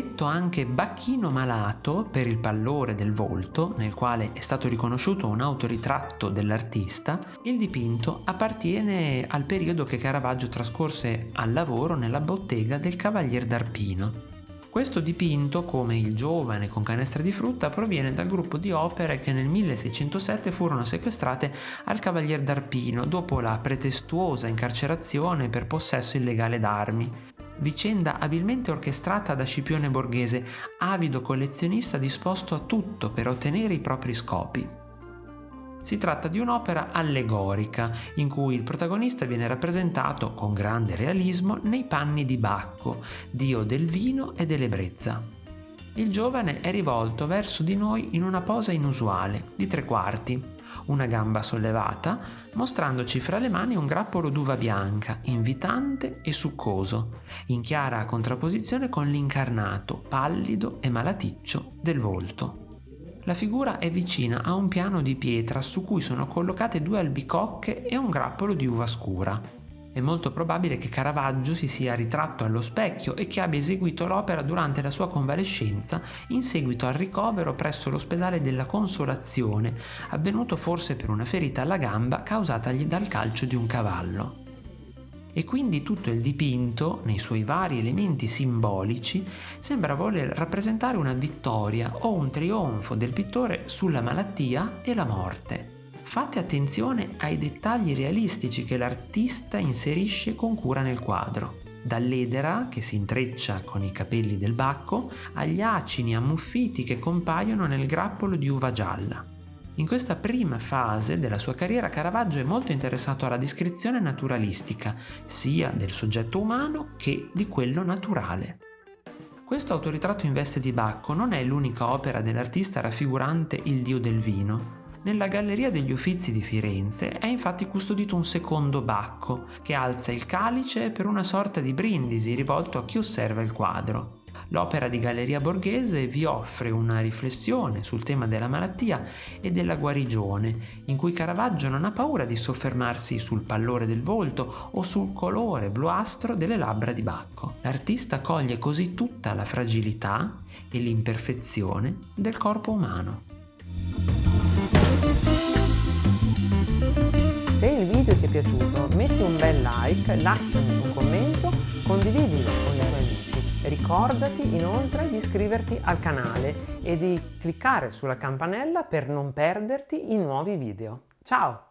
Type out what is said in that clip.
detto anche Bacchino malato per il pallore del volto, nel quale è stato riconosciuto un autoritratto dell'artista, il dipinto appartiene al periodo che Caravaggio trascorse al lavoro nella bottega del Cavalier d'Arpino. Questo dipinto, come il giovane con canestra di frutta, proviene dal gruppo di opere che nel 1607 furono sequestrate al Cavalier d'Arpino dopo la pretestuosa incarcerazione per possesso illegale d'armi. Vicenda abilmente orchestrata da Scipione Borghese, avido collezionista disposto a tutto per ottenere i propri scopi. Si tratta di un'opera allegorica in cui il protagonista viene rappresentato con grande realismo nei panni di Bacco, dio del vino e dell'ebbrezza. Il giovane è rivolto verso di noi in una posa inusuale, di tre quarti, una gamba sollevata, mostrandoci fra le mani un grappolo d'uva bianca, invitante e succoso, in chiara contrapposizione con l'incarnato, pallido e malaticcio del volto. La figura è vicina a un piano di pietra su cui sono collocate due albicocche e un grappolo di uva scura. È molto probabile che Caravaggio si sia ritratto allo specchio e che abbia eseguito l'opera durante la sua convalescenza in seguito al ricovero presso l'ospedale della Consolazione, avvenuto forse per una ferita alla gamba causatagli dal calcio di un cavallo e quindi tutto il dipinto, nei suoi vari elementi simbolici, sembra voler rappresentare una vittoria o un trionfo del pittore sulla malattia e la morte. Fate attenzione ai dettagli realistici che l'artista inserisce con cura nel quadro dall'edera che si intreccia con i capelli del bacco agli acini ammuffiti che compaiono nel grappolo di uva gialla. In questa prima fase della sua carriera Caravaggio è molto interessato alla descrizione naturalistica, sia del soggetto umano che di quello naturale. Questo autoritratto in veste di Bacco non è l'unica opera dell'artista raffigurante il dio del vino. Nella Galleria degli Uffizi di Firenze è infatti custodito un secondo Bacco, che alza il calice per una sorta di brindisi rivolto a chi osserva il quadro. L'opera di Galleria Borghese vi offre una riflessione sul tema della malattia e della guarigione, in cui Caravaggio non ha paura di soffermarsi sul pallore del volto o sul colore bluastro delle labbra di Bacco. L'artista coglie così tutta la fragilità e l'imperfezione del corpo umano. Metti un bel like, lasciami un commento, condividilo con i tuoi amici. Ricordati inoltre di iscriverti al canale e di cliccare sulla campanella per non perderti i nuovi video. Ciao!